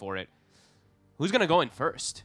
for it. Who's going to go in first?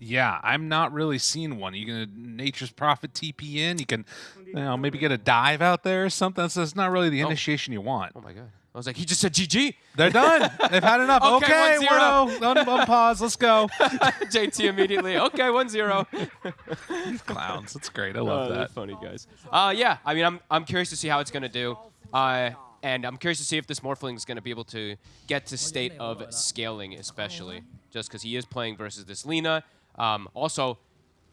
Yeah, I'm not really seeing one. You can Nature's Prophet TP in. You can, you know, maybe get a dive out there or something. That's, that's not really the initiation you want. Oh my god. I was like, he just said GG. They're done. They've had enough. Okay, okay, 1-0. 1-0. Un- unpause. Let's go. JT immediately. Okay, 1-0. Clowns. That's great. I Oh, love they're that. funny guys. Uh, yeah, I mean, I'm, I'm curious to see how it's going to do. Uh, and I'm curious to see if this Morphling is going to be able to get to state of scaling, especially. Just because he is playing versus this Lina. Um, also,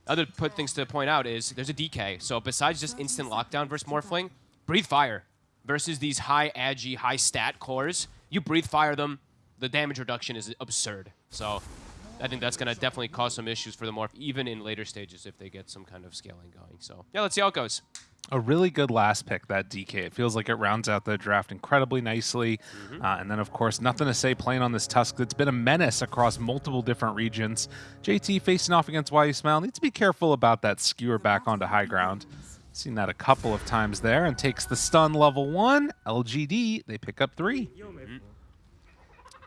other put things to point out is there's a DK. So besides just instant lockdown versus Morphling, breathe fire versus these high agi, high stat cores. You breathe fire them, the damage reduction is absurd. So I think that's going to definitely cause some issues for the Morph, even in later stages if they get some kind of scaling going. So yeah, let's see how it goes. A really good last pick, that DK. It feels like it rounds out the draft incredibly nicely. Uh, and then, of course, nothing to say playing on this Tusk that's been a menace across multiple different regions. JT facing off against Why You Smile needs to be careful about that skewer back onto high ground. Seen that a couple of times there and takes the stun level one. LGD, they pick up three.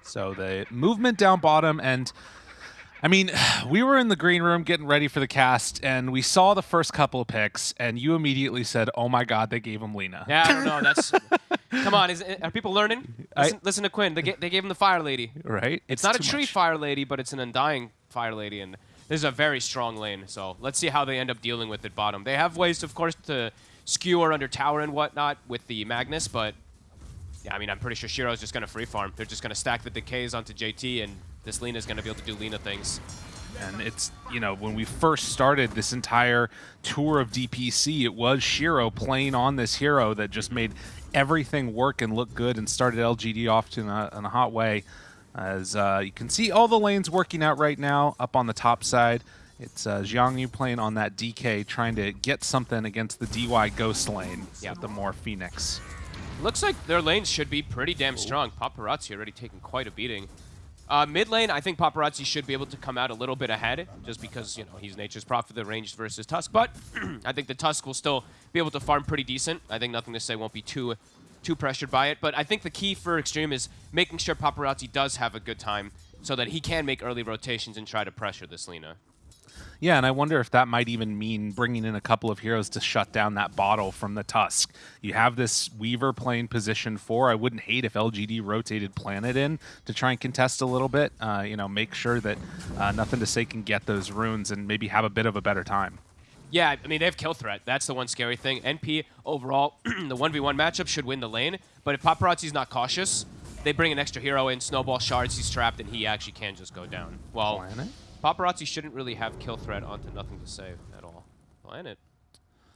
So the movement down bottom and I mean, we were in the green room getting ready for the cast, and we saw the first couple of picks, and you immediately said, "Oh my God, they gave him Lina." Yeah, I don't know. That's come on. Is, are people learning? I- Listen, listen to Quinn. They, ga- they gave him the Fire Lady. Right? It's not a tree much. Fire Lady, but it's an Undying Fire Lady, and this is a very strong lane. So let's see how they end up dealing with it bottom. They have ways, of course, to skewer under tower and whatnot with the Magnus, but yeah, I mean, I'm pretty sure Shiro's just going to free farm. They're just going to stack the decays onto JT, and this Lina's going to be able to do Lina things. And it's, you know, when we first started this entire tour of DPC, it was Shiro playing on this hero that just made everything work and look good and started LGD off to in a, in a hot way. As uh, you can see, all the lanes working out right now up on the top side. It's uh, Yu playing on that DK, trying to get something against the DY Ghost lane Yeah. with the more Phoenix. Looks like their lanes should be pretty damn strong. Paparazzi already taking quite a beating. Uh, mid lane, I think Paparazzi should be able to come out a little bit ahead, just because you know he's Nature's Prophet, the ranged versus Tusk. But I think the Tusk will still be able to farm pretty decent. I think nothing to say won't be too too pressured by it. But I think the key for Extreme is making sure Paparazzi does have a good time, so that he can make early rotations and try to pressure this Lina. Yeah, and I wonder if that might even mean bringing in a couple of heroes to shut down that bottle from the Tusk. You have this Weaver playing position four. I wouldn't hate if LGD rotated Planet in to try and contest a little bit. Uh, you know, make sure that uh, nothing to say can get those runes and maybe have a bit of a better time. Yeah, I mean, they have kill threat. That's the one scary thing. NP, overall, the 1v1 matchup should win the lane, but if Paparazzi's not cautious, they bring an extra hero in, snowball shards, he's trapped, and he actually can just go down. Well, Planet? Paparazzi shouldn't really have kill threat onto nothing to save at all. Planet.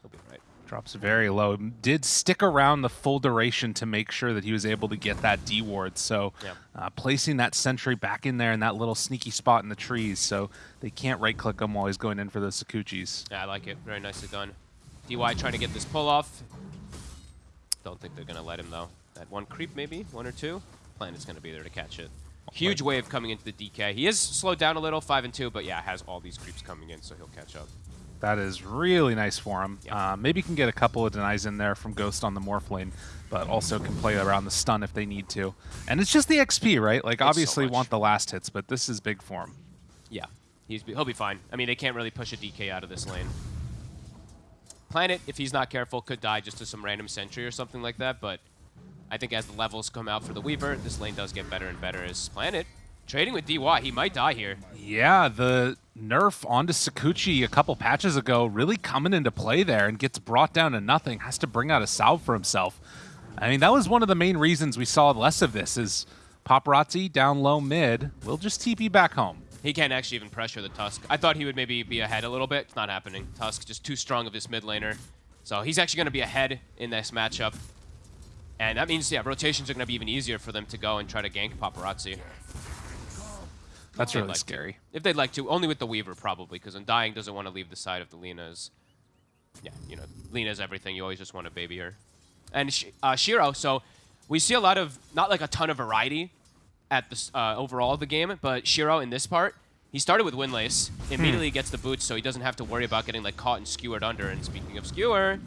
He'll be right. Drops very low. Did stick around the full duration to make sure that he was able to get that D ward. So Yep. uh, placing that sentry back in there in that little sneaky spot in the trees so they can't right click him while he's going in for those Shukuchis. Yeah, I like it. Very nicely done. DY trying to get this pull off. Don't think they're going to let him, though. That one creep, maybe? One or two? Planet's going to be there to catch it. Huge wave of coming into the DK. He is slowed down a little, 5 and 2, but yeah, has all these creeps coming in, so he'll catch up. That is really nice for him. Yeah. Uh, maybe can get a couple of denies in there from Ghost on the Morph lane, but also can play around the stun if they need to. And it's just the XP, right? Like, so obviously much. want the last hits, but this is big for him. Yeah, he's, he'll be fine. I mean, they can't really push a DK out of this lane. Planet, if he's not careful, could die just to some random sentry or something like that, but I think as the levels come out for the Weaver, this lane does get better and better as Planet. Trading with DY, he might die here. Yeah, the nerf onto Shukuchi a couple patches ago really coming into play there and gets brought down to nothing. Has to bring out a salve for himself. I mean, that was one of the main reasons we saw less of this is Paparazzi down low mid. We'll just TP back home. He can't actually even pressure the Tusk. I thought he would maybe be ahead a little bit. It's not happening. Tusk just too strong of this mid laner. So he's actually going to be ahead in this matchup. And that means, yeah, rotations are going to be even easier for them to go and try to gank Paparazzi. That's really like to. scary. If they'd like to. Only with the Weaver, probably, because Undying doesn't want to leave the side of the Lina's. Yeah, you know, Lina's everything. You always just want to baby her. And uh, Shiro, so we see a lot of, not like a ton of variety at the uh, overall of the game, but Shiro in this part, he started with Windlace, immediately gets the boots, so he doesn't have to worry about getting like caught and skewered under. And speaking of skewer,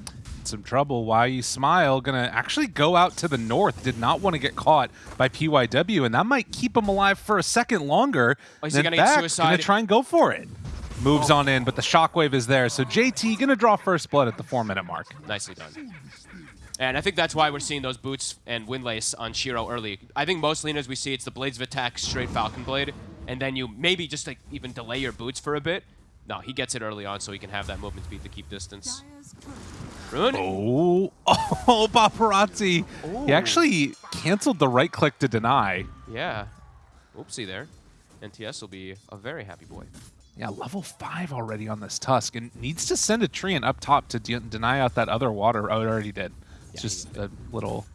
in some trouble. Why you smile? Gonna actually go out to the north. Did not want to get caught by PYW, and that might keep him alive for a second longer. Oh, is he gonna get fact, suicide? Gonna try and go for it. Moves oh. on in, but the shockwave is there. So JT gonna draw first blood at the four minute mark. Nicely done. And I think that's why we're seeing those boots and windlace on Shiro early. I think most leaners we see, it's the blades of attack, straight Falcon Blade, and then you maybe just like even delay your boots for a bit. No, he gets it early on so he can have that movement speed to keep distance. Rune? Oh, oh, paparazzi. He actually canceled the right click to deny. Yeah. Oopsie there. NTS will be a very happy boy. Yeah, level five already on this Tusk, and needs to send a Treant up top to de deny out that other water. Oh, it already did. It's Yeah, just a little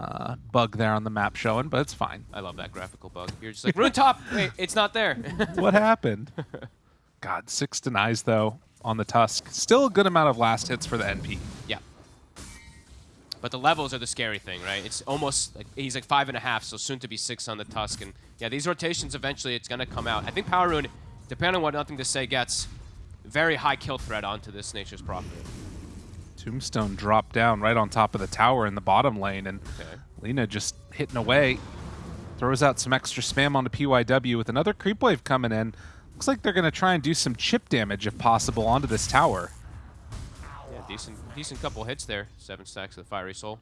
uh, bug there on the map showing, but it's fine. I love that graphical bug. You're just like, Rune top! Wait, it's not there. what happened? God, six denies though on the Tusk. Still a good amount of last hits for the NP. yeah. But the levels are the scary thing, right? It's almost like he's like five and a half, so soon to be six on the Tusk. And yeah, these rotations eventually it's gonna come out. I think Power Rune, depending on what Nothing to Say gets, very high kill threat onto this Nature's Prophet. Tombstone dropped down right on top of the tower in the bottom lane, and Okay. Lina just hitting away. Throws out some extra spam onto PYW with another creep wave coming in. Looks like they're going to try and do some chip damage if possible onto this tower. Yeah, decent, decent couple hits there. Seven stacks of the Fiery Soul.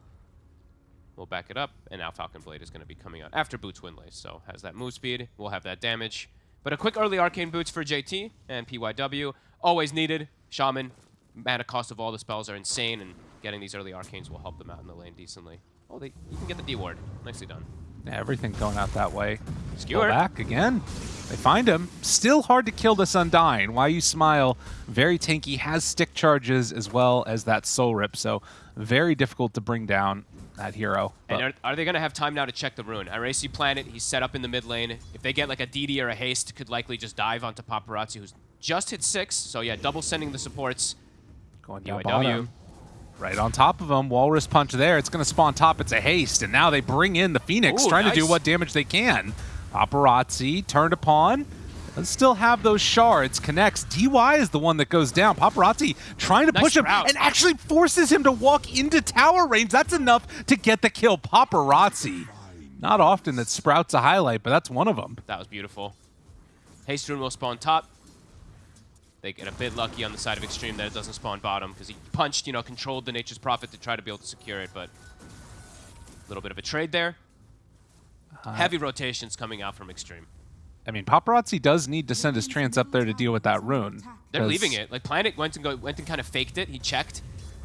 We'll back it up, and now Falcon Blade is going to be coming out after Boots Windlace, so has that move speed. We'll have that damage. But a quick early Arcane Boots for JT and PYW. Always needed. Shaman, mana cost of all the spells are insane, and getting these early Arcanes will help them out in the lane decently. Oh, they, you can get the D ward. Nicely done. Yeah, everything going out that way. Skewer. Go back again. They find him. Still hard to kill this Undying. Why you smile? Very tanky. Has stick charges as well as that soul rip. So very difficult to bring down that hero. And are, are they going to have time now to check the rune? Iracy Planet, he's set up in the mid lane. If they get like a DD or a haste, could likely just dive onto Paparazzi, who's just hit six. So yeah, double sending the supports. going down UIW. bottom. Right on top of him. Walrus punch there. It's going to spawn top. It's a haste. And now they bring in the Phoenix, Ooh, trying to do what damage they can. Paparazzi turned upon. Does still have those shards. Connects. DY is the one that goes down. Paparazzi trying to Nice push him route. and actually forces him to walk into tower range. That's enough to get the kill. Paparazzi. Not often that Sprout's a highlight, but that's one of them. That was beautiful. Haste rune will spawn top. They get a bit lucky on the side of Extreme that it doesn't spawn bottom because he punched, you know, controlled the Nature's Prophet to try to be able to secure it, but a little bit of a trade there. Uh, Heavy rotations coming out from Extreme. I mean, Paparazzi does need to send his trance up there to deal with that rune. They're leaving it. Like Planet went and go, went and kind of faked it. He checked,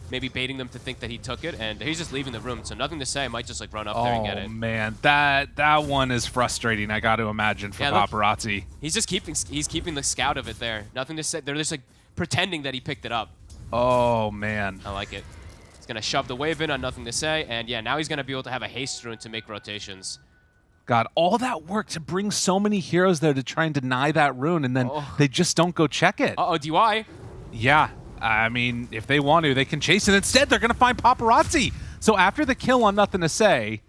maybe baiting them to think that he took it, and he's just leaving the room. So nothing to say. I might just like run up there and get it. Oh man, that that one is frustrating. I got to imagine for Yeah, look. paparazzi. He's just keeping he's keeping the scout of it there. Nothing to say. They're just like pretending that he picked it up. Oh man, I like it. He's gonna shove the wave in on nothing to say, and yeah, now he's gonna be able to have a haste rune to make rotations. God, all that work to bring so many heroes there to try and deny that rune, and then Oh. they just don't go check it. Uh oh, DY. Yeah, I mean, if they want to, they can chase it. Instead, they're gonna find paparazzi. So after the kill on nothing to say,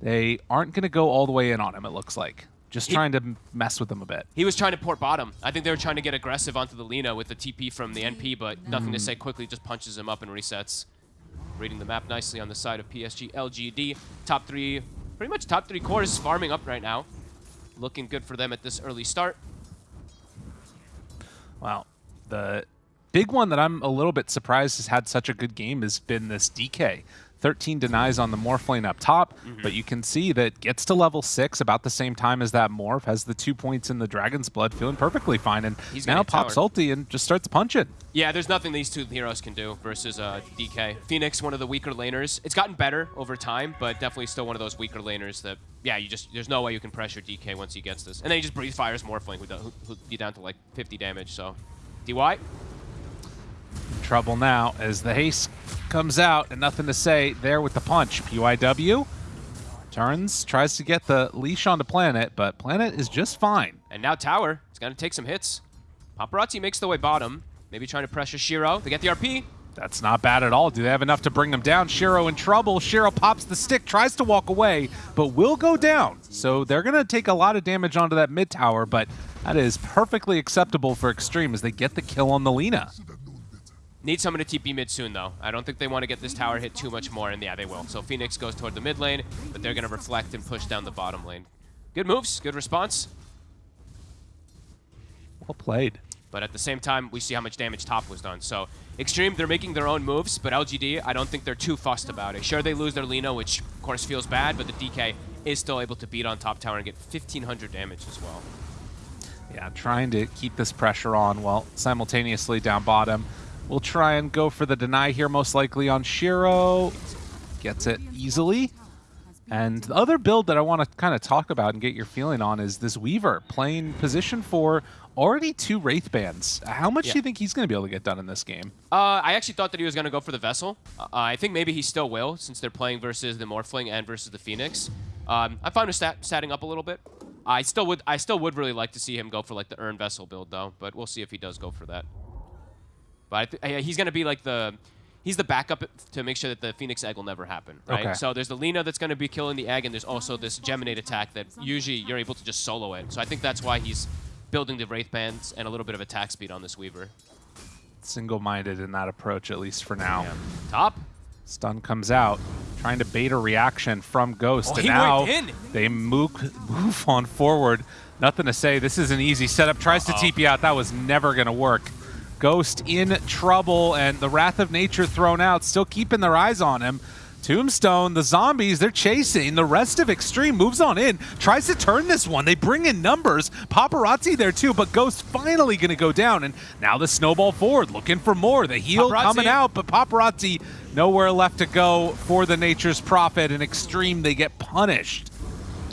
they aren't gonna go all the way in on him. It looks like just He- trying to mess with them a bit. He was trying to port bottom. I think they were trying to get aggressive onto the Lina with the TP from the NP, but nothing to mm. say quickly just punches him up and resets. Reading the map nicely on the side of PSG LGD. Top three, pretty much top three cores farming up right now. Looking good for them at this early start. Wow. The big one that I'm a little bit surprised has had such a good game has been this DK. 13 denies on the Morph lane up top, Mm-hmm. but you can see that gets to level 6 about the same time as that Morph, has the two points in the Dragon's Blood, feeling perfectly fine, and He's now pops towered. ulti and just starts punching. Yeah, there's nothing these two heroes can do versus uh, DK. Phoenix, one of the weaker laners. It's gotten better over time, but definitely still one of those weaker laners that, yeah, you just there's no way you can pressure DK once he gets this. And then he just breathe fires Morphling, who, do- who, who be down to like 50 damage. So, DY, Trouble now as the haste comes out and nothing to say there with the punch. PYW turns, tries to get the leash onto Planet, but Planet is just fine. and now Tower is going to take some hits. Paparazzi makes the way bottom, maybe trying to pressure Shiro. They get the RP. That's not bad at all. Do they have enough to bring him down? Shiro in trouble. Shiro pops the stick, tries to walk away, but will go down. So they're going to take a lot of damage onto that mid tower, but that is perfectly acceptable for Extreme as they get the kill on the Lina. Need someone to TP mid soon, though. I don't think they want to get this tower hit too much more, and yeah, they will. So Phoenix goes toward the mid lane, but they're going to reflect and push down the bottom lane. Good moves, good response. Well played. But at the same time, we see how much damage top was done. So Extreme, they're making their own moves, but LGD, I don't think they're too fussed about it. Sure, they lose their Lina, which of course feels bad, but the DK is still able to beat on top tower and get 1,500 damage as well. Yeah, trying to keep this pressure on while simultaneously down bottom. We'll try and go for the deny here, most likely on Shiro. Gets it easily. And the other build that I want to kind of talk about and get your feeling on is this Weaver playing position four, already two Wraith Bands. How much Yeah. do you think he's going to be able to get done in this game? Uh, I actually thought that he was going to go for the Vessel. Uh, I think maybe he still will, since they're playing versus the Morphling and versus the Phoenix. Um, I'm fine with stat statting up a little bit. I still would I still would really like to see him go for like the Urn Vessel build though, but we'll see if he does go for that. But I th uh, he's going to be like the he's the backup to make sure that the Phoenix Egg will never happen, right? Okay. So there's the Lina that's going to be killing the egg, and there's also this Geminate attack that usually you're able to just solo it. So I think that's why he's building the Wraith Bands and a little bit of attack speed on this Weaver. Single-minded in that approach, at least for now. Top. Stun comes out, trying to bait a reaction from Ghost. Oh, and he now they move, move on forward. Nothing to say. This is an easy setup. Tries to Uh-oh. TP out. That was never going to work. Ghost in trouble, and the Wrath of Nature thrown out, still keeping their eyes on him. Tombstone, the zombies, they're chasing. The rest of Extreme moves on in, tries to turn this one. They bring in numbers. Paparazzi there too, but Ghost finally going to go down. And now the snowball forward, looking for more. The heal Paparazzi. coming out, but Paparazzi nowhere left to go for the Nature's Prophet. And Extreme, they get punished.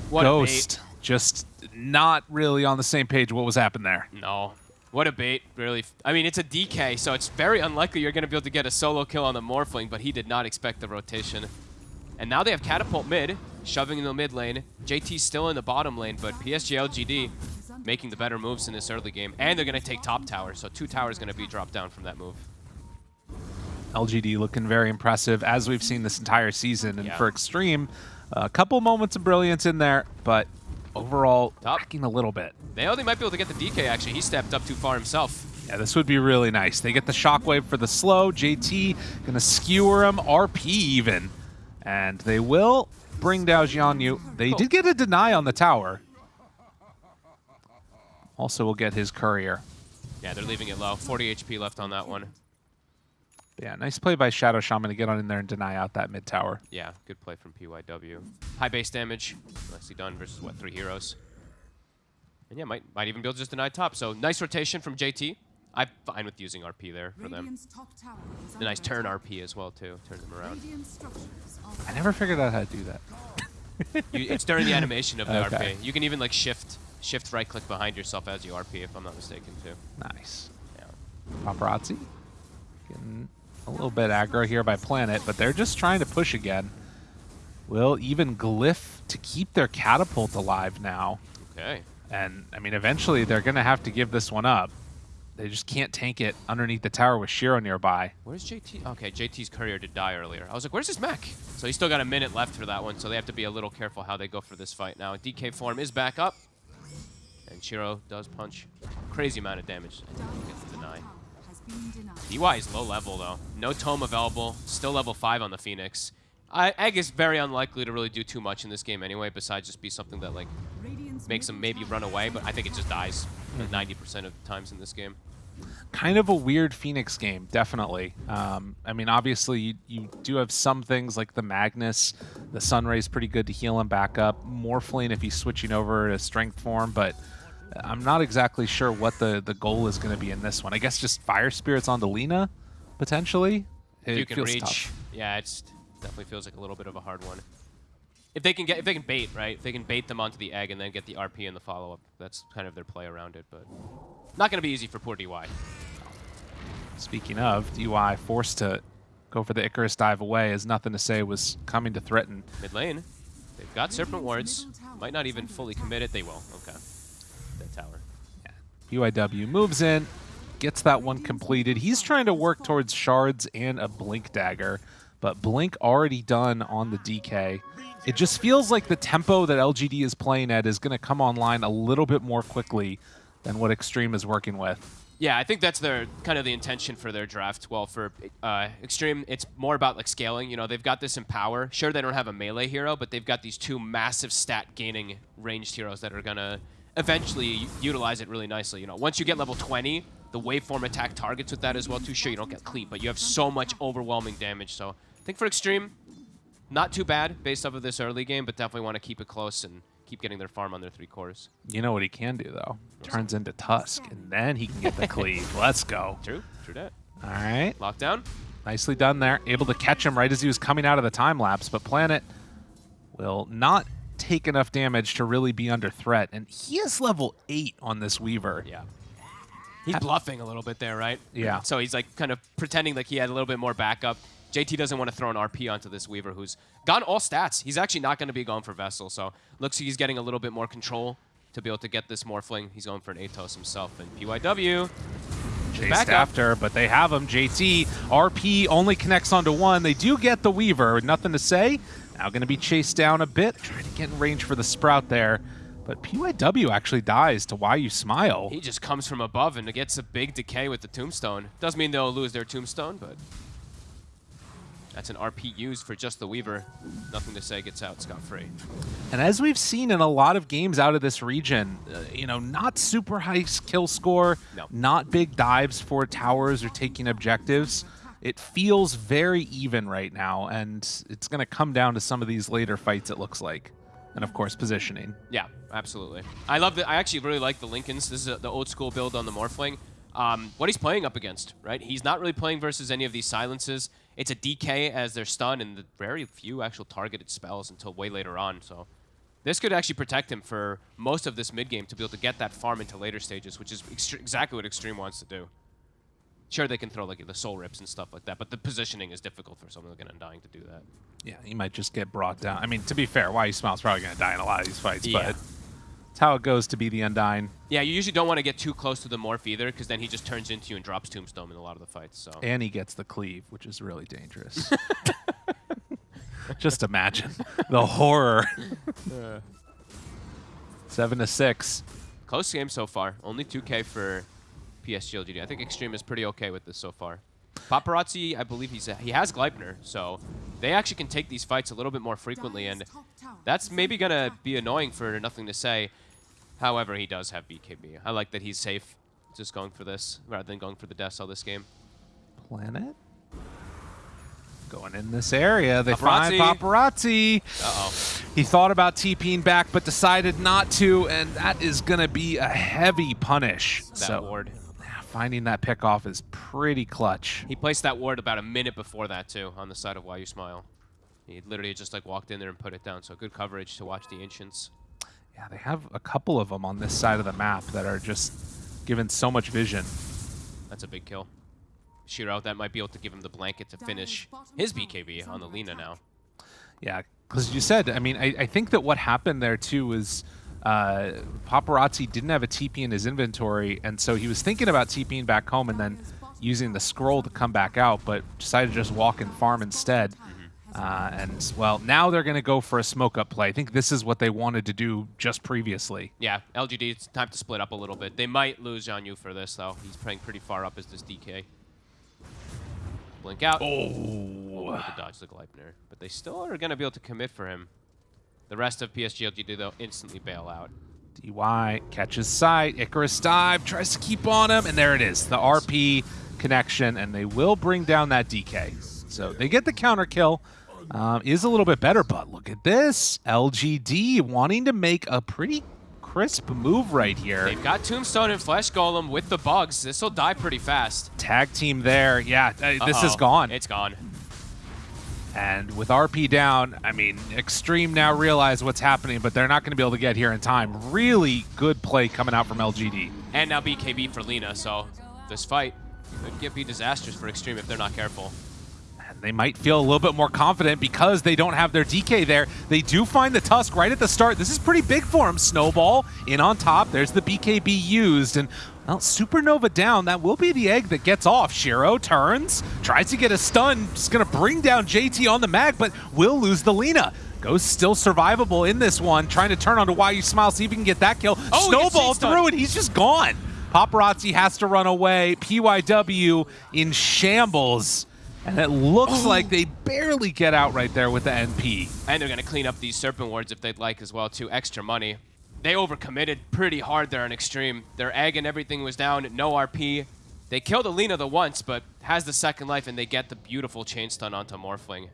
What Ghost just not really on the same page what was happening there. No. What a bait, really. I mean, it's a DK, so it's very unlikely you're going to be able to get a solo kill on the Morphling, but he did not expect the rotation. And now they have Catapult mid, shoving in the mid lane. JT's still in the bottom lane, but PSG LGD making the better moves in this early game. And they're going to take top tower, so two towers going to be dropped down from that move. LGD looking very impressive as we've seen this entire season. And Yeah. for Extreme, a couple moments of brilliance in there, but overall Top. lacking a little bit. They, oh, they might be able to get the DK, actually. He stepped up too far himself. Yeah, this would be really nice. They get the shockwave for the slow. JT gonna skewer him, RP even. And they will bring down Jianyu. They oh. did get a deny on the tower. Also we'll get his courier. Yeah, they're leaving it low. 40 HP left on that one. Yeah, nice play by Shadow Shaman to get on in there and deny out that mid tower. Yeah, good play from PYW. High base damage, nicely done versus what three heroes. And yeah, might might even be able to just deny top. So nice rotation from JT. I'm fine with using RP there for them. Radiant's top A nice turn attack. RP as well too. Turn them around. Radiant structures are I never figured out how to do that. You, it's during the animation of the Okay. RP. You can even like shift shift right click behind yourself as you RP if I'm not mistaken too. Nice. Yeah. Paparazzi getting a little bit aggro here by Planet, but they're just trying to push again. Will even Glyph to keep their catapult alive now. Okay. And, I mean, eventually they're going to have to give this one up. They just can't tank it underneath the tower with Shiro nearby. Where's JT? Okay, JT's courier did die earlier. I was like, where's his mech? So he's still got a minute left for that one, so they have to be a little careful how they go for this fight now. DK form is back up. And Shiro does punch crazy amount of damage. And gets the deny. Has. DY is low level though. No tome available. Still level 5 on the Phoenix. I, Egg is very unlikely to really do too much in this game anyway, besides just be something that like makes him maybe run away, but I think it just dies Mm-hmm. 90% of the times in this game. Kind of a weird Phoenix game, definitely. Um, I mean, obviously, you, you do have some things like the Magnus. The Sunray's pretty good to heal him back up. Morphling if he's switching over to Strength form, but I'm not exactly sure what the, the goal is going to be in this one. I guess just Fire Spirits onto Lina, potentially? If It you can feels reach, tough. yeah, it's definitely feels like a little bit of a hard one. If they can get, if they can bait, right? If they can bait them onto the egg and then get the RP in the follow up, that's kind of their play around it. But not going to be easy for poor DY. Speaking of, DY forced to go for the Icarus dive away as nothing to say was coming to threaten. Mid lane, they've got Serpent Wards. Might not even fully commit it. They will. Okay. PYW moves in, gets that one completed. He's trying to work towards shards and a blink dagger, but blink already done on the DK. It just feels like the tempo that LGD is playing at is going to come online a little bit more quickly than what Extreme is working with. Yeah, I think that's their kind of the intention for their draft. Well, for uh, Extreme, it's more about like scaling. You know, they've got this in power. Sure, they don't have a melee hero, but they've got these two massive stat gaining ranged heroes that are gonna eventually utilize it really nicely. You know, once you get level 20, the waveform attack targets with that as well too. Sure, you don't get cleat, but you have so much overwhelming damage. So I think for Extreme, not too bad based off of this early game, but definitely want to keep it close and keep getting their farm on their three cores. You know what he can do though? Turns into Tusk, and then he can get the cleave. Let's go. True, true that. All right. Lockdown. Nicely done there. Able to catch him right as he was coming out of the time lapse, but Planet will not take enough damage to really be under threat. And he is level 8 on this Weaver. Yeah. He's bluffing a little bit there, right? Yeah. So he's like kind of pretending like he had a little bit more backup. JT doesn't want to throw an RP onto this Weaver who's gone all stats. He's actually not going to be going for Vessel, so looks like he's getting a little bit more control to be able to get this Morphling. He's going for an Atos himself. And PYW, Chased after, but they have him. JT, RP only connects onto one. They do get the Weaver. Nothing to say. Now going to be chased down a bit. Trying to get in range for the Sprout there. But PYW actually dies to Why You Smile. he just comes from above and gets a big decay with the Tombstone. Doesn't mean they'll lose their Tombstone, but that's an RP used for just the Weaver. Nothing to say, gets out scot-free. And as we've seen in a lot of games out of this region, uh, you know, not super high kill score, No. not big dives for towers or taking objectives. It feels very even right now, and it's going to come down to some of these later fights, it looks like. And of course, positioning. Yeah, absolutely. I love that. I actually really like the Linkens. This is a, the old school build on the Morphling. Um, what he's playing up against, right? He's not really playing versus any of these silences. It's a DK as their stun and the very few actual targeted spells until way later on. So this could actually protect him for most of this mid game to be able to get that farm into later stages, which is exactly what Extreme wants to do. Sure, they can throw like the soul rips and stuff like that, but the positioning is difficult for someone like an Undying to do that. Yeah, he might just get brought down. I mean, to be fair, Why You Smile's probably going to die in a lot of these fights, Yeah. but it's how it goes to be the Undying. Yeah, you usually don't want to get too close to the Morph either, because then he just turns into you and drops Tombstone in a lot of the fights. So And he gets the cleave, which is really dangerous. Just imagine the horror. Seven to six. Close game so far. Only 2K for PSG LGD. I think Extreme is pretty okay with this so far. Paparazzi, I believe he's he has Gleipnir, so they actually can take these fights a little bit more frequently, and that's maybe gonna be annoying for nothing to say. However, he does have BKB. I like that he's safe, just going for this rather than going for the death cell this game. Planet. Going in this area. They find paparazzi. Uh-oh. He thought about TPing back, but decided not to, and that is going to be a heavy punish. That so ward. Yeah, finding that pick off is pretty clutch. He placed that ward about a minute before that too, on the side of Why You Smile. He literally just like walked in there and put it down. So good coverage to watch the Ancients. Yeah, they have a couple of them on this side of the map that are just given so much vision. That's a big kill. Shiro, that might be able to give him the blanket to finish his BKB on the Lina now. Yeah, because you said, I mean, I, I think that what happened there too was uh, Paparazzi didn't have a TP in his inventory, and so he was thinking about TPing back home and then using the scroll to come back out, but decided to just walk and farm instead. Uh, and well, now they're going to go for a smoke up play. I think this is what they wanted to do just previously. Yeah, LGD, it's time to split up a little bit. They might lose Zhang Yu for this, though. He's playing pretty far up as this DK. Blink out. Oh, to dodge the Gleipnir. But they still are going to be able to commit for him. The rest of PSG LGD, though, instantly bail out. DY catches sight. Icarus dive tries to keep on him, and there it is, the RP connection, and they will bring down that DK. So they get the counter kill. Um, is a little bit better, but look at this. LGD wanting to make a pretty crisp move right here. They've got Tombstone and Flesh Golem with the bugs. This will die pretty fast. Tag team there. Yeah, uh, this is gone. It's gone. And with RP down, I mean, Extreme now realize what's happening, but they're not going to be able to get here in time. Really good play coming out from LGD. And now BKB for Lina, so this fight could be disastrous for Extreme if they're not careful. And they might feel a little bit more confident because they don't have their DK there. They do find the Tusk right at the start. This is pretty big for him. Snowball in on top. There's the BKB used. And, well, Supernova down. That will be the egg that gets off. Shiro turns, tries to get a stun. Just going to bring down JT on the mag, but will lose the Lina. Goes still survivable in this one, trying to turn onto Why You Smile, see if he can get that kill. Oh, Snowball through, and he's just gone. Paparazzi has to run away. PYW in shambles. And it looks oh. like they barely get out right there with the NP. And they're going to clean up these Serpent Wards if they'd like as well, too. Extra money. They overcommitted pretty hard there on Extreme. Their egg and everything was down, no RP. They killed Alina the once, but has the second life, and they get the beautiful chain stun onto Morphling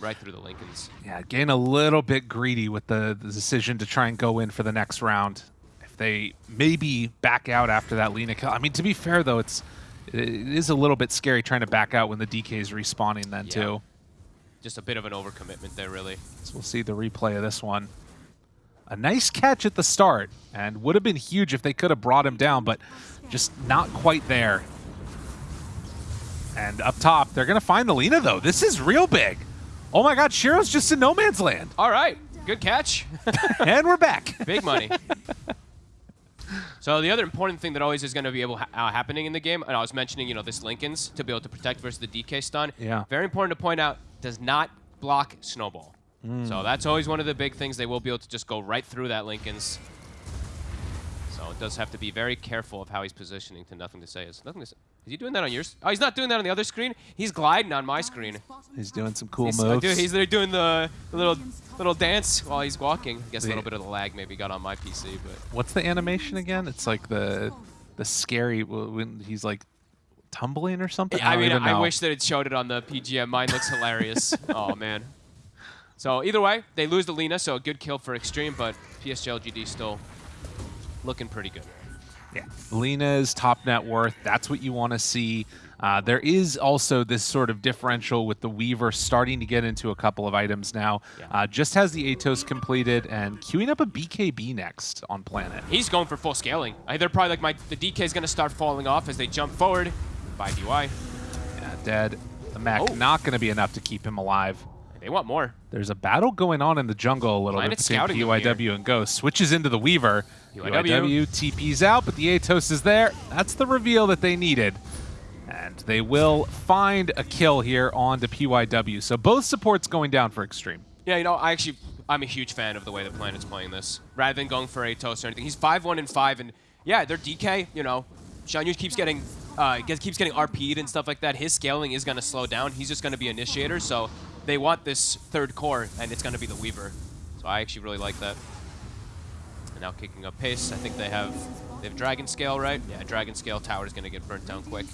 right through the Linkens. Yeah, getting a little bit greedy with the, the decision to try and go in for the next round. If they maybe back out after that Lina kill. I mean, to be fair, though, it's it is a little bit scary trying to back out when the DK is respawning then, Yeah. too. Just a bit of an overcommitment there, really. So we'll see the replay of this one. A nice catch at the start, and would have been huge if they could have brought him down, but just not quite there. And up top, they're going to find the Lina, though. This is real big. Oh my god, Shiro's just in no man's land. All right, good catch. and we're back. Big money. so the other important thing that always is going to be able ha uh, happening in the game, and I was mentioning, you know, this Linken's to be able to protect versus the DK stun. Yeah. Very important to point out, does not block snowball. So that's always one of the big things. They will be able to just go right through that Linken's. So it does have to be very careful of how he's positioning to nothing to say. Is nothing to say. Is he doing that on yours? Oh, he's not doing that on the other screen. He's gliding on my screen. He's doing some cool He's, uh, moves. dude, he's there doing the, the little little dance while he's walking. I guess a little bit of the lag maybe got on my PC, but What's the animation again? It's like the the scary when he's like tumbling or something. I don't mean, I know. wish that it showed it on the PGM. Mine looks hilarious. oh man. So either way, they lose the Lina, so a good kill for Extreme, but PSG LGD still looking pretty good. Yeah. Lina's top net worth. That's what you want to see. Uh, there is also this sort of differential with the Weaver starting to get into a couple of items now. Yeah. Uh, just has the Atos completed and queuing up a BKB next on Planet. He's going for full scaling. They're probably like my the DK is gonna start falling off as they jump forward by DY. Yeah, dead. The Mac Oh. not going to be enough to keep him alive. They want more. There's a battle going on in the jungle a little Planet bit between PYW and Ghost. Switches into the Weaver. PYW. PYW TP's out, but the Atos is there. That's the reveal that they needed. And they will find a kill here on to PYW. So both supports going down for Extreme. Yeah, you know, I actually I'm a huge fan of the way the Planet's playing this. Rather than going for Atos or anything. He's 5-1 and 5 and yeah, their DK, you know, Shanyu keeps getting uh, gets, keeps getting RP'd and stuff like that. His scaling is going to slow down. He's just going to be initiator, so they want this third core, and it's going to be the Weaver. So I actually really like that. And now kicking up pace. I think they have they have Dragon Scale, right? Yeah, Dragon Scale Tower is going to get burnt down quick.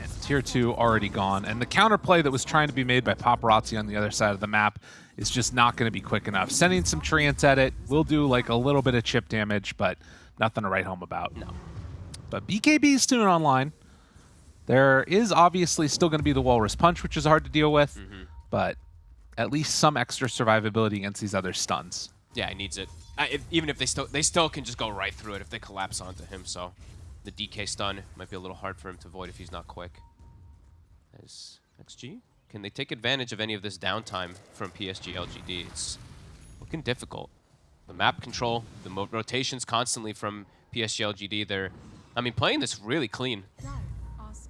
And tier 2 already gone. And the counterplay that was trying to be made by Paparazzi on the other side of the map is just not going to be quick enough. Sending some treants at it will do like a little bit of chip damage, but nothing to write home about. No. But BKB is still online. There is obviously still going to be the Walrus Punch, which is hard to deal with, mm-hmm. but at least some extra survivability against these other stuns. Yeah, he needs it. Uh, if, even if they still they still can just go right through it if they collapse onto him. So the DK stun might be a little hard for him to avoid if he's not quick. As XG, can they take advantage of any of this downtime from PSG LGD? It's looking difficult. The map control, the mo rotations constantly from PSG LGD. They're, I mean, playing this really clean.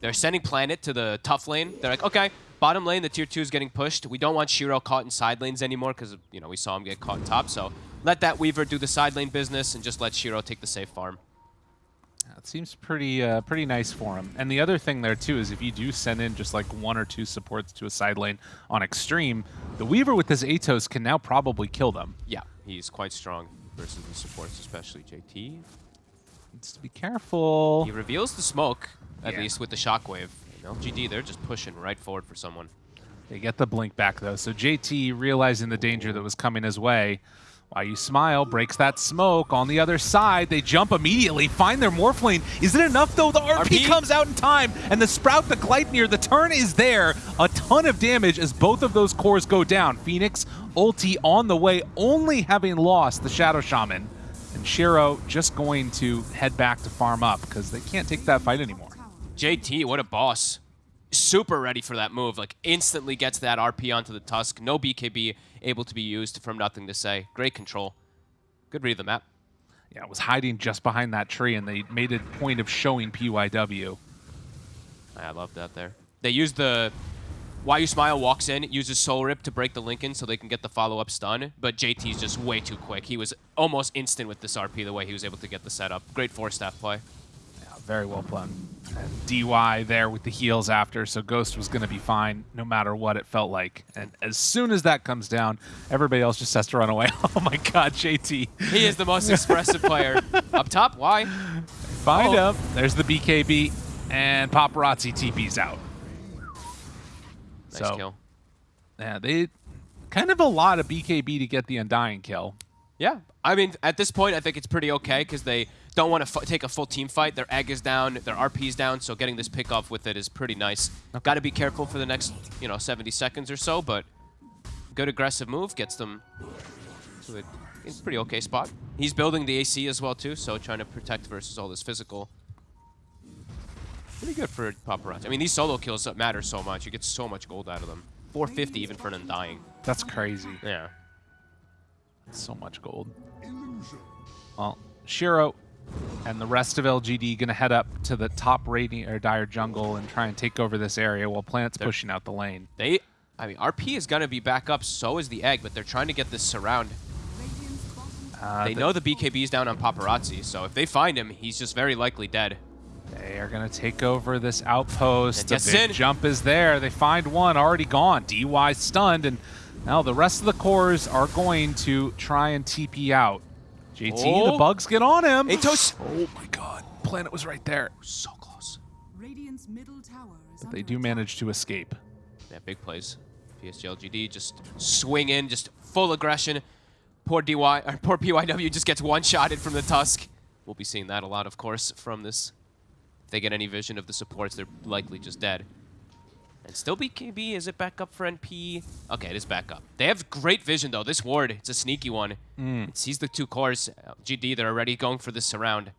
They're sending Planet to the tough lane. They're like, okay, bottom lane, the tier two is getting pushed. We don't want Shiro caught in side lanes anymore because, you know, we saw him get caught in top. So let that Weaver do the side lane business and just let Shiro take the safe farm. It seems pretty uh, pretty nice for him. And the other thing there too is if you do send in just like one or two supports to a side lane on extreme, the Weaver with his Atos can now probably kill them. Yeah, he's quite strong versus the supports, especially JT. Needs to be careful. He reveals the smoke, at Yeah. least with the shockwave. LGD, they're just pushing right forward for someone. They get the blink back though. So JT realizing the danger that was coming his way. Why you smile breaks that smoke on the other side. They jump immediately, find their Morphling. Is it enough though? The RP, RP? comes out in time, and the Sprout, the Gleipnir, the turn is there. A ton of damage as both of those cores go down. Phoenix, ulti on the way, only having lost the Shadow Shaman. And Shiro just going to head back to farm up because they can't take that fight anymore. JT, what a boss. Super ready for that move. Like, instantly gets that RP onto the Tusk. No BKB able to be used from nothing to say. Great control. Good read of the map. Yeah, it was hiding just behind that tree, and they made a point of showing PYW. I love that there. They use the... Why You Smile walks in, uses Soul Rip to break the Linken so they can get the follow-up stun, but JT's just way too quick. He was almost instant with this RP the way he was able to get the setup. Great four-staff play. Very well played. And DY there with the heals after, so Ghost was going to be fine no matter what it felt like. And as soon as that comes down, everybody else just has to run away. Oh my god, JT. He is the most expressive player. Up top, why? Find Oh. him. There's the BKB, and Paparazzi TP's out. Nice so, kill. yeah, they kind of a lot of BKB to get the Undying kill. Yeah, I mean, at this point, I think it's pretty okay because they don't want to f- take a full team fight. Their egg is down, their RP is down, so getting this pick off with it is pretty nice. Got to be careful for the next, you know, 70 seconds or so, but good aggressive move gets them to it's a pretty okay spot. He's building the AC as well too, so trying to protect versus all this physical. Pretty good for paparazzi. I mean, these solo kills matter so much. You get so much gold out of them. 450 even for an undying. That's crazy. Yeah. So much gold. Well, Shiro and the rest of LGD going to head up to the top rating or dire jungle and try and take over this area while Planet's They're- pushing out the lane. They, I mean, RP is gonna be back up. So is the egg, but they're trying to get this surround. Uh, They the- know the BKB's down on paparazzi, so if they find him, he's just very likely dead. They are going to take over this outpost. The big in. jump is there. They find one already gone. DY stunned, and now the rest of the cores are going to try and TP out. JT, oh. the Oh. bugs get on him. Atos! Oh my god. Planet was right there. So close. Radiant's middle tower is They do attack. manage to escape. Yeah, big plays. PSG LGD just swing in, just full aggression. Poor DY, or poor PYW just gets one-shotted from the Tusk. We'll be seeing that a lot, of course, from this. If they get any vision of the supports, they're likely just dead. And still BKB, is it back up for NP? Okay, it is back up. They have great vision, though. This ward, it's a sneaky one. It sees the two cores. Uh, GD, they're already going for this surround.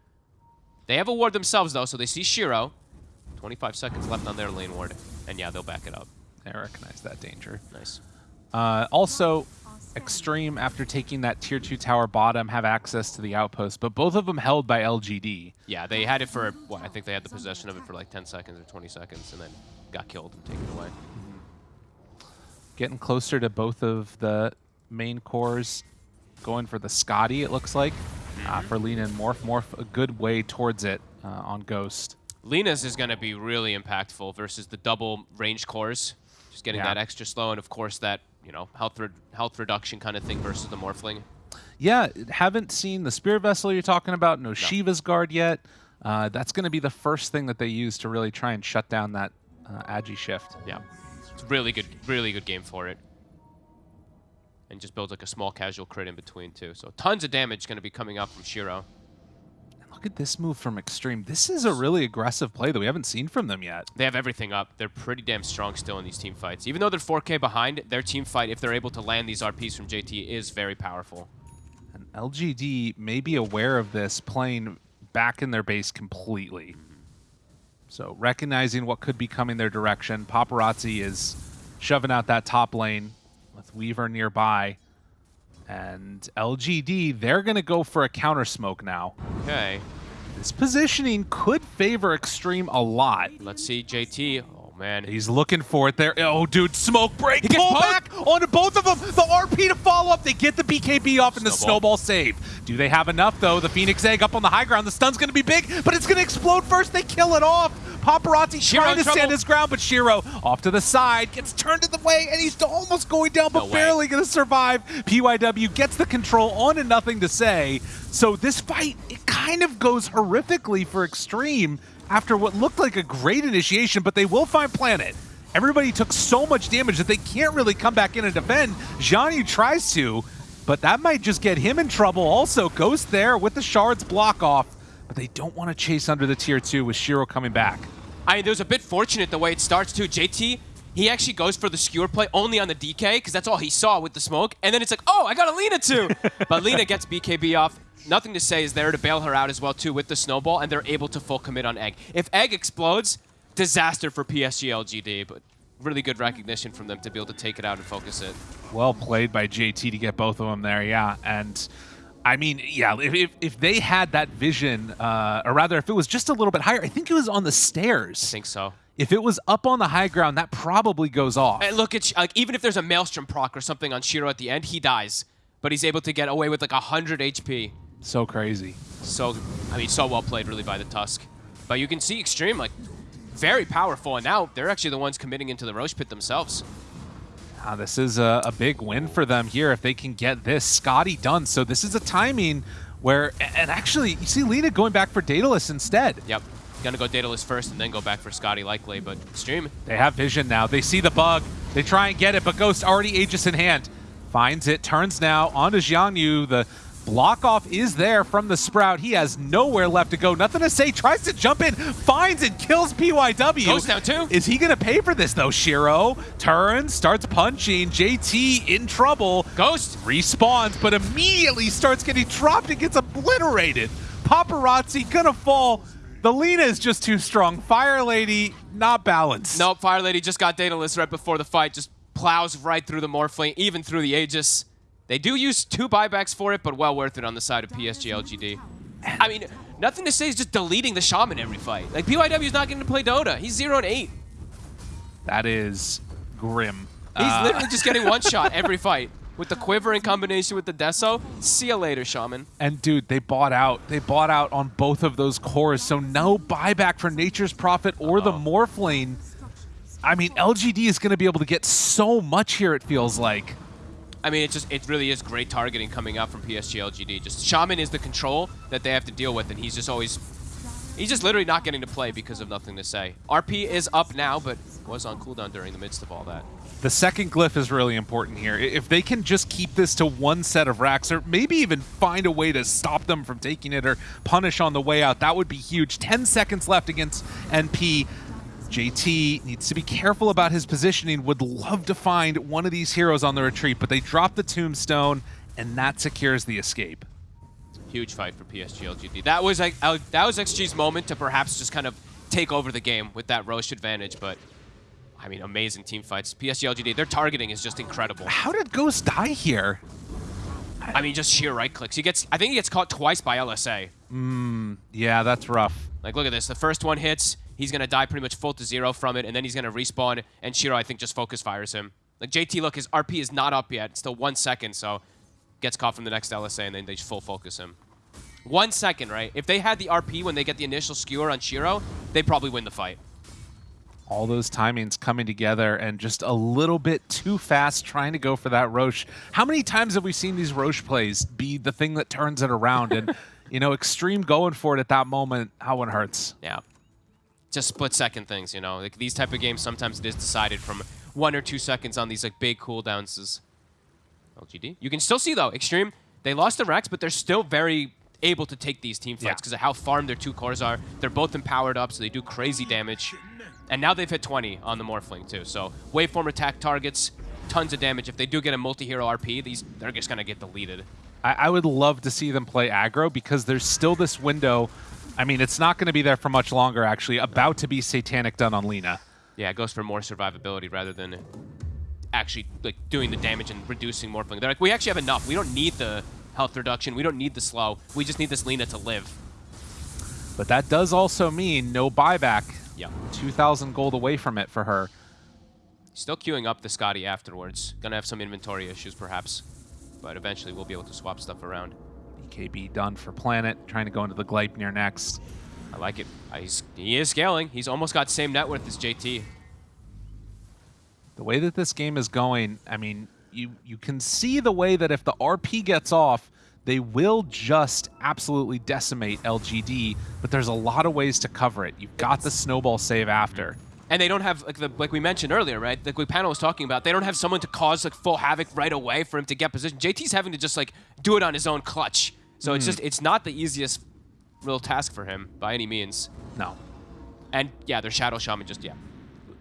They have a ward themselves, though, so they see Shiro. 25 seconds left on their lane ward. And yeah, they'll back it up. I recognize that danger. Nice. Uh, also, Extreme, after taking that tier 2 tower bottom, have access to the outpost, but both of them held by LGD. Yeah, they had it for, what, I think they had the possession of it for like 10 seconds or 20 seconds and then got killed and taken away. Getting closer to both of the main cores, going for the Skadi, it looks like, uh, for Lina and Morph. Morph, a good way towards it uh, on Ghost. Lina's is going to be really impactful versus the double range cores. Just getting Yeah. that extra slow and, of course, that, you know, health, re health reduction kind of thing versus the Morphling. Yeah, haven't seen the Spirit Vessel you're talking about, no, Shiva's Guard yet. Uh, that's going to be the first thing that they use to really try and shut down that uh, Agi shift. Yeah. It's a really good, really good game for it. And just builds like a small casual crit in between, too. So tons of damage going to be coming up from Shiro. And look at this move from Extreme. This is a really aggressive play that we haven't seen from them yet. They have everything up. They're pretty damn strong still in these team fights. Even though they're 4K behind, their team fight, if they're able to land these RPs from JT, is very powerful. And LGD may be aware of this playing back in their base completely. So recognizing what could be coming their direction, Paparazzi is shoving out that top lane with Weaver nearby. And LGD, they're going to go for a counter smoke now. Okay. This positioning could favor Extreme a lot. Let's see JT. Man. He's looking for it there. Oh, dude, smoke break. He gets Pull back onto both of them. The RP to follow up. They get the BKB off and the Snowball. snowball save. Do they have enough, though? The Phoenix Egg up on the high ground. The stun's going to be big, but it's going to explode first. They kill it off. Paparazzi Shiro trying to trouble. stand his ground, but Shiro off to the side, gets turned to the way, and he's almost going down, but No barely going to survive. PYW gets the control on and nothing to say. So this fight, it kind of goes horrifically for Extreme after what looked like a great initiation, but they will find Planet. Everybody took so much damage that they can't really come back in and defend. Zhonyu tries to, but that might just get him in trouble also. Ghost there with the shards block off, but they don't want to chase under the tier 2 with Shiro coming back. I mean, it was a bit fortunate the way it starts, too. JT, he actually goes for the skewer play only on the DK, because that's all he saw with the smoke. And then it's like, oh, I got a Lina, too. but Lina gets BKB off. Nothing to say is there to bail her out as well, too, with the snowball, and they're able to full commit on Egg. If Egg explodes, disaster for PSG LGD, but really good recognition from them to be able to take it out and focus it. Well played by JT to get both of them there, yeah. And I mean, yeah, if, if, if they had that vision, uh, or rather, if it was just a little bit higher, I think it was on the stairs. I think so. If it was up on the high ground, that probably goes off. And look at, like, even if there's a Maelstrom proc or something on Shiro at the end, he dies. But he's able to get away with like 100 HP. So crazy. So, I mean, so well played really by the Tusk. But you can see Extreme, like, very powerful, and now they're actually the ones committing into the Rosh pit themselves. Ah, this is a, a big win for them here if they can get this. Skadi done. So this is a timing where, and actually, you see Lina going back for Daedalus instead. Yep. Gonna go Daedalus first and then go back for Skadi likely, but Stream. They have vision now. They see the bug. They try and get it, but Ghost already Aegis in hand. Finds it, turns now onto Jiang Yu. The block off is there from the Sprout. He has nowhere left to go. Nothing to say. Tries to jump in, finds and kills PYW. Goes down too. Is he going to pay for this though? Shiro turns, starts punching. JT in trouble. Ghost, Respawns, but immediately starts getting dropped and gets obliterated. Paparazzi gonna fall. The Lina is just too strong. Fire Lady not balanced. Nope, Fire Lady just got Daedalus right before the fight, just plows right through the Morphling, even through the Aegis. They do use two buybacks for it, but well worth it on the side of PSG LGD. I mean, nothing to say is just deleting the Shaman every fight. Like, PYW is not getting to play Dota. He's 0 and 8. That is grim. He's Uh, literally just getting one shot every fight. With the Quiver in combination with the Deso, see you later, Shaman. and dude, they bought out. They bought out on both of those cores, so no buyback for Nature's Prophet or the Uh-oh. Morphling. I mean, LGD is going to be able to get so much here. It feels like. I mean, it just it really is great targeting coming out from PSG LGD. Just Shaman is the control that they have to deal with, and he's just always he's just literally not getting to play because of nothing to say. RP is up now, but was on cooldown during the midst of all that. The second glyph is really important here. If they can just keep this to one set of racks, or maybe even find a way to stop them from taking it or punish on the way out, that would be huge. 10 seconds left against NP. JT needs to be careful about his positioning. Would love to find one of these heroes on the retreat, but they drop the tombstone, and that secures the escape. Huge fight for PSG LGD. That was like uh, that was XG's moment to perhaps just kind of take over the game with that Rosh advantage, but I mean, amazing team fights. PSG LGD, their targeting is just incredible. How did Ghost die here? I mean, just sheer right clicks. He gets, I think he gets caught twice by LSA. Yeah, that's rough. Like, look at this. The first one hits, he's going to die pretty much full to zero from it, and then he's going to respawn, and Shiro, I think, just focus fires him. Like, JT, look, his RP is not up yet. It's still one second, so gets caught from the next LSA, and then they full focus him. One second, right? If they had the RP when they get the initial skewer on Shiro, they probably win the fight. all those timings coming together and just a little bit too fast trying to go for that Rosh. How many times have we seen these Rosh plays be the thing that turns it around? And, you know, Extreme going for it at that moment, how one hurts. Yeah. Just split second things, you know. Like these type of games, sometimes it is decided from one or two seconds on these like big cooldowns. Is LGD. You can still see though, Extreme. They lost the Rex, but they're still very able to take these team fights Yeah. because of how farmed their two cores are. They're both empowered up, so they do crazy damage. And now they've hit 20 on the Morphling too. So waveform attack targets, tons of damage. If they do get a multi-hero RP, these they're just gonna get deleted. I, I would love to see them play aggro because there's still this window. I mean, it's not going to be there for much longer, actually. About to be Satanic done on Lina. Yeah, it goes for more survivability rather than actually like doing the damage and reducing Morphling. They're like, we actually have enough. We don't need the health reduction. We don't need the slow. We just need this Lina to live. But that does also mean no buyback. Yeah. 2,000 gold away from it for her. Still queuing up the Skadi afterwards. Gonna have some inventory issues perhaps. But eventually we'll be able to swap stuff around. BKB done for Planet, trying to go into the Gleipnir next. I like it. He's, he is scaling. He's almost got same net worth as JT. The way that this game is going, I mean, you you can see the way that if the RP gets off, they will just absolutely decimate LGD, but there's a lot of ways to cover it. You've got the snowball save after. And they don't have like the like we mentioned earlier, right? Like what panel was talking about, they don't have someone to cause like full havoc right away for him to get position. JT's having to just like do it on his own clutch. So it's hmm. just it's not the easiest real task for him by any means. No. And yeah, their Shadow Shaman just yeah.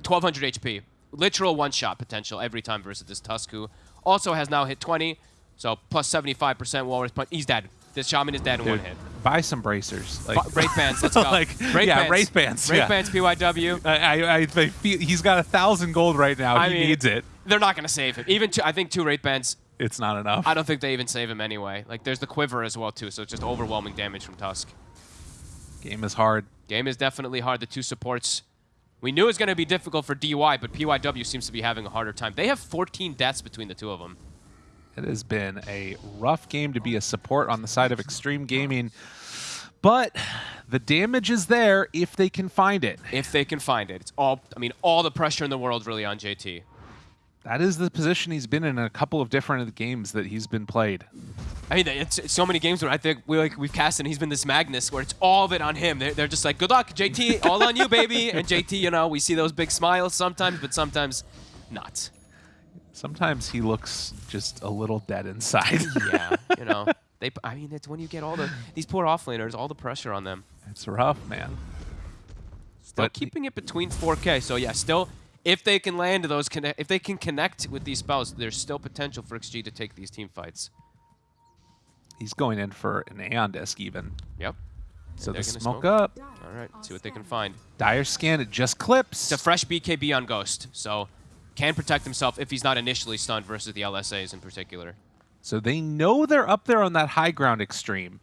1200 HP. Literal one shot potential every time versus this Tusk who also has now hit 20. So plus 75% wall punch. He's dead. This Shaman is dead in one hit. buy some bracers. Like, Wraith bands, let's go. like, Wraith yeah, bands. Wraith bands. Wraith yeah. bands, PYW. I, I, I feel he's got a thousand gold right now. I he mean, needs it. They're not going to save him. Even two, I think two Wraith bands It's not enough. I don't think they even save him anyway. Like, there's the Quiver as well, too, so it's just overwhelming damage from Tusk. Game is hard. Game is definitely hard. The two supports, we knew it was going to be difficult for DY, but PYW seems to be having a harder time. They have 14 deaths between the two of them. It has been a rough game to be a support on the side of Extreme Gaming. But the damage is there if they can find it. If they can find it. It's all, I mean, all the pressure in the world really on JT. That is the position he's been in, a couple of different games that he's been played. I mean, it's, it's so many games where I think we like we've cast and he's been this Magnus where it's all of it on him. They're, they're just like, good luck, JT, all on you, baby. And JT, you know, we see those big smiles sometimes, but sometimes not. Sometimes he looks just a little dead inside. Yeah, you know, they. I mean, it's when you get all the these poor offlaners, all the pressure on them. it's rough, man. Still But- keeping it between 4K. So yeah, still, if they can land those, connect, if they can connect with these spells, there's still potential for XG to take these team fights. He's going in for an Aeon Disc even. Yep. So They're gonna smoke, smoke. up. All right, see what they can find. Dire scan, it just clips. It's a fresh BKB on Ghost, so can protect himself if he's not initially stunned versus the LSAs in particular. so they know they're up there on that high ground extreme.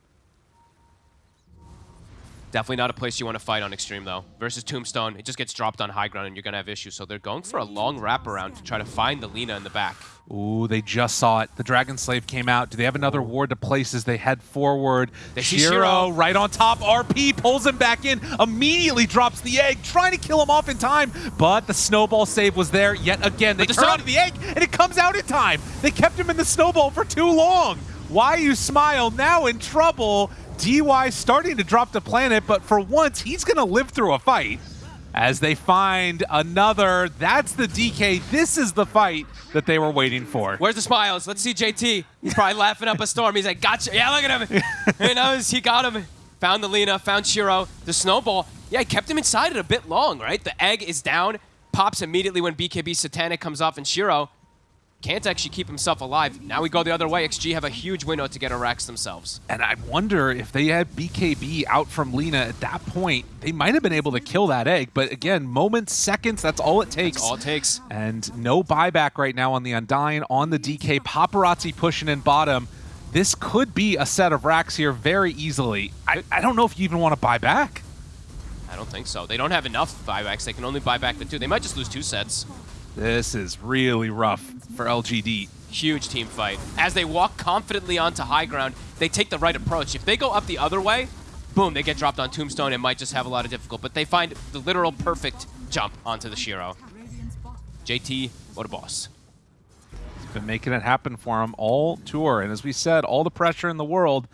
Definitely not a place you want to fight on Extreme, though. Versus Tombstone, it just gets dropped on high ground and you're going to have issues. So they're going for a long wraparound to try to find the Lina in the back. Ooh, they just saw it. The Dragon Slave came out. Do they have another ward to place as they head forward? They Shiro right on top. RP pulls him back in, immediately drops the egg, trying to kill him off in time. But the snowball save was there yet again. They the turn onto the egg, and it comes out in time. They kept him in the snowball for too long. Why you smile now in trouble? DY starting to drop the planet, but for once he's gonna live through a fight. As they find another, that's the DK. This is the fight that they were waiting for. Where's the smiles? Let's see JT. He's probably laughing up a storm. He's like, gotcha. Yeah, look at him. he knows he got him. Found the Lina, found Shiro. The snowball, yeah, he kept him inside it a bit long, right? The egg is down, pops immediately when BKB Satanic comes off, and Shiro can't actually keep himself alive. Now we go the other way. XG have a huge window to get Arax themselves. And I wonder if they had BKB out from Lina at that point, they might have been able to kill that egg. But again, moments, seconds, that's all it takes. That's all it takes. And no buyback right now on the Undying, on the DK. Paparazzi pushing in bottom. This could be a set of racks here very easily. I, I don't know if you even want to buy back. I don't think so. They don't have enough buybacks. They can only buy back the two. They might just lose two sets. This is really rough for LGD. Huge team fight. As they walk confidently onto high ground, they take the right approach. If they go up the other way, boom, they get dropped on Tombstone and might just have a lot of difficult. But they find the literal perfect jump onto the Shiro. JT, what a boss. He's been making it happen for him all tour. And as we said, all the pressure in the world.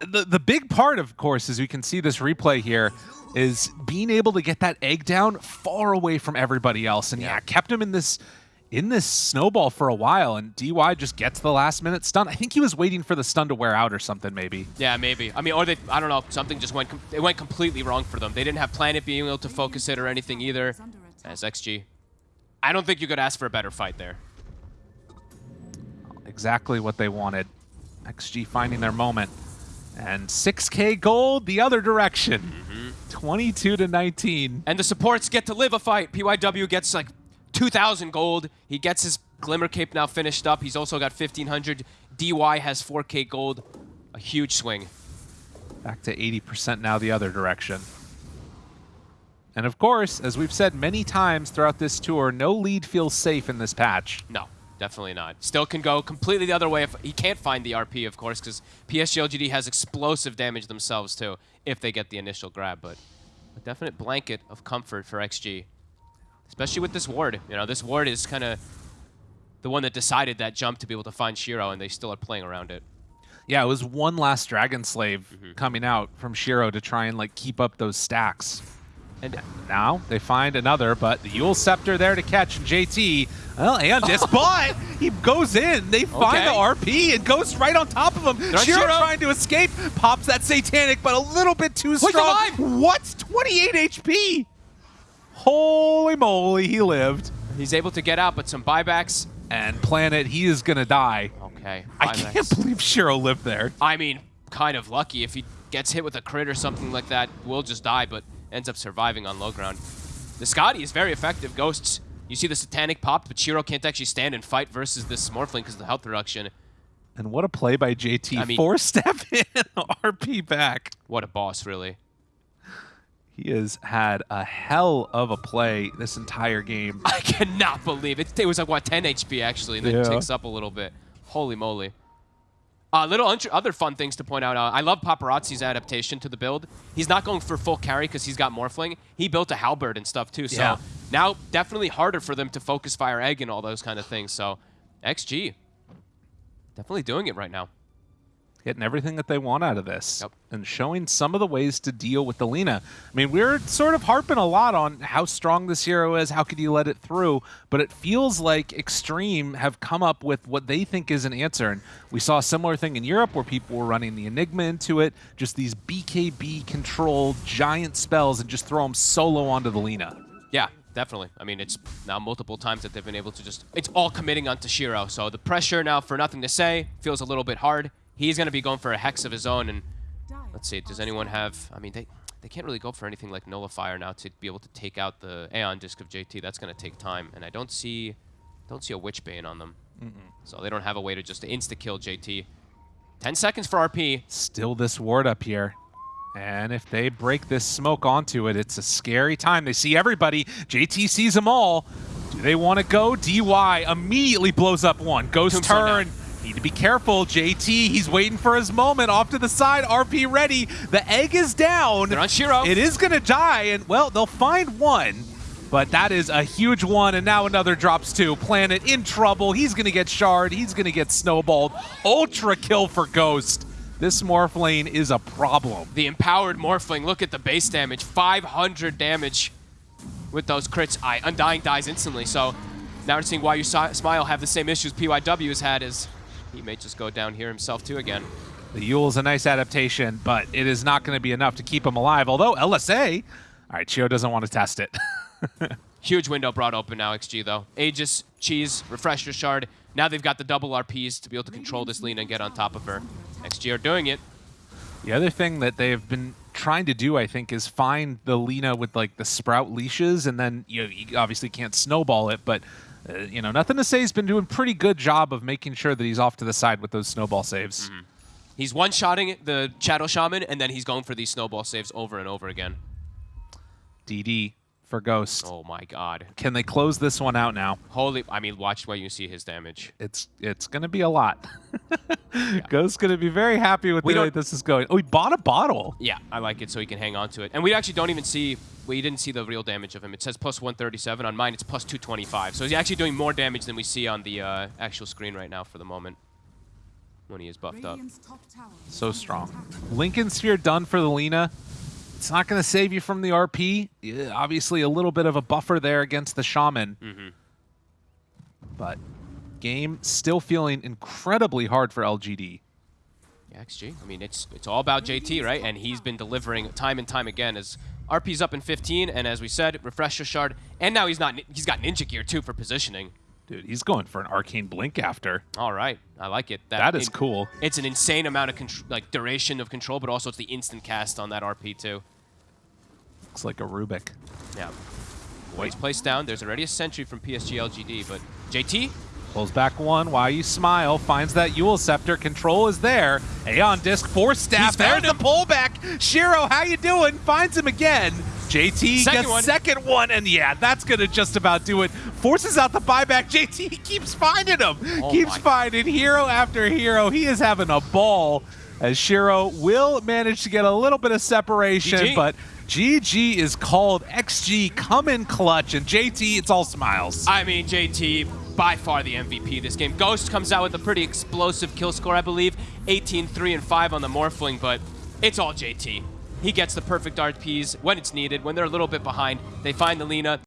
The, the big part, of course, as we can see this replay here, is being able to get that egg down far away from everybody else. And yeah, Yeah. kept him in this in this snowball for a while. And DY just gets the last minute stun. I think he was waiting for the stun to wear out or something, maybe. Yeah, maybe. I mean, or they, I don't know, something just went, it went completely wrong for them. They didn't have Planet being able to focus it or anything either. is under attack. As XG. I don't think you could ask for a better fight there. Exactly what they wanted. XG finding their moment. And 6k gold the other direction. Mm-hmm. 22 to 19. And the supports get to live a fight. PYW gets like 2,000 gold. He gets his Glimmer Cape now finished up. He's also got 1,500. DY has 4k gold. A huge swing. Back to 80% now the other direction. And of course, as we've said many times throughout this tour, no lead feels safe in this patch. No, definitely not. Still can go completely the other way if he can't find the RP, of course, because PSG LGD has explosive damage themselves too if they get the initial grab. But a definite blanket of comfort for XG, especially with this ward. You know, this ward is kind of the one that decided that jump to be able to find Shiro, and they still are playing around it. Yeah, it was one last Dragon Slave mm-hmm. coming out from Shiro to try and like keep up those stacks. And Now they find another, but the Eul Scepter there to catch JT. Well, and this, but he goes in. They find Okay. the RP and goes right on top of him. Shiro, trying to escape, pops that Satanic, but a little bit too strong. alive! What's 28 HP? Holy moly, he lived. he's able to get out, but some buybacks. And Planet, he is gonna die. Okay. I can't believe Shiro lived there. I mean, kind of lucky. If he gets hit with a crit or something like that, we'll just die, but ends up surviving on low ground. The Skadi is very effective. Ghosts, you see the Satanic pop, but Shiro can't actually stand and fight versus this Morphling because of the health reduction. And what a play by JT. I mean- Four step in, RP back. What a boss, really. He has had a hell of a play this entire game. I cannot believe it. It was like, what, 10 HP actually, and then Yeah. it takes up a little bit. Holy moly. Uh, little other fun things to point out. Uh, I love Paparazzi's adaptation to the build. He's not going for full carry because he's got Morphling. He built a halberd and stuff too. So Yeah. now definitely harder for them to focus fire egg and all those kind of things. So XG definitely doing it right now. Getting everything that they want out of this Yep. and showing some of the ways to deal with the Lina. I mean, we're sort of harping a lot on how strong this hero is, how could you let it through, but it feels like Extreme have come up with what they think is an answer. And we saw a similar thing in Europe where people were running the Enigma into it, just these BKB controlled giant spells and just throw them solo onto the Lina. Yeah, definitely. I mean, it's now multiple times that they've been able to just. It's all committing onto Shiro. So the pressure now for nothing to say feels a little bit hard. He's going to be going for a hex of his own. And let's see, does anyone have. I mean, they. They can't really go for anything like Nullifier now to be able to take out the Aeon Disc of JT. That's going to take time, and I don't see, don't see a Witchbane on them, so they don't have a way to just insta kill JT. Ten seconds for RP. Still this ward up here. And if they break this smoke onto it, it's a scary time. They see everybody. JT sees them all. Do they want to go? DY immediately blows up one. Ghost Tombstone turn. Need to be careful. JT, he's waiting for his moment. Off to the side. RP ready. The egg is down. They're on Shiro. It is going to die. And, well, they'll find one. But that is a huge one, and now another drops two. Planet in trouble. He's going to get shard. He's going to get snowballed. Ultra kill for Ghost. This Morphlane is a problem. The empowered Morphling, look at the base damage. 500 damage with those crits. I Undying dies instantly, so now we're seeing why you Smile have the same issues PYW has had as he may just go down here himself too again. The Eul is a nice adaptation, but it is not going to be enough to keep him alive. Although LSA, all right, Chio doesn't want to test it. Huge window brought open now, XG though. Aegis, Cheese, Refresher Shard. Now they've got the double RPs to be able to control this Lina and get on top of her. XG are doing it. the other thing that they've been trying to do, I think, is find the Lina with like the sprout leashes, and then you, know, you obviously can't snowball it, but. Uh, you know, nothing to say. He's been doing pretty good job of making sure that he's off to the side with those snowball saves. He's one-shotting the Shadow Shaman, and then he's going for these snowball saves over and over again. DD for Ghost. Oh my god. Can they close this one out now? Holy, I mean, watch where you see his damage. It's it's gonna be a lot. Ghost's gonna be very happy with We the way this is going. Oh, he bought a bottle. Yeah, I like it so he can hang on to it. And we actually don't even see, we didn't see the real damage of him. It says plus 137. On mine, it's plus 225. So he's actually doing more damage than we see on the uh, actual screen right now for the moment when he is buffed up. Radiant's top tower is So strong. attack. Linken Sphere done for the Lina. It's not going to save you from the RP. Yeah, obviously, a little bit of a buffer there against the Shaman. Mm-hmm. But game still feeling incredibly hard for LGD. Yeah, XG. I mean, it's it's all about JT, right? And he's been delivering time and time again as RP's up in 15, and as we said, Refresher Shard, and now he's not he's got Ninja Gear too for positioning. Dude, he's going for an Arcane Blink after. All right, I like it. That is in- cool. It's an insane amount of like duration of control, but also it's the instant cast on that RP too. Looks like a Rubik. Yeah. Waits placed down. There's already a sentry from PSG LGD, but JT Pulls back one. Why you smile? Finds that Eul Scepter. Control is there. Aeon Disc, Force Staff. There's the pullback. Shiro, how you doing? Finds him again. JT Second gets one. second one, and yeah, that's gonna just about do it. Forces out the buyback. JT keeps finding him. Oh keeps finding hero after hero. He is having a ball. As Shiro will manage to get a little bit of separation, GG. but GG is called. XG come in clutch, and JT, it's all smiles. I mean, JT, by far the MVP this game. Ghost comes out with a pretty explosive kill score, I believe. 18, 3, and 5 on the Morphling, but it's all JT. He gets the perfect RPs when it's needed. When they're a little bit behind, they find the Lena.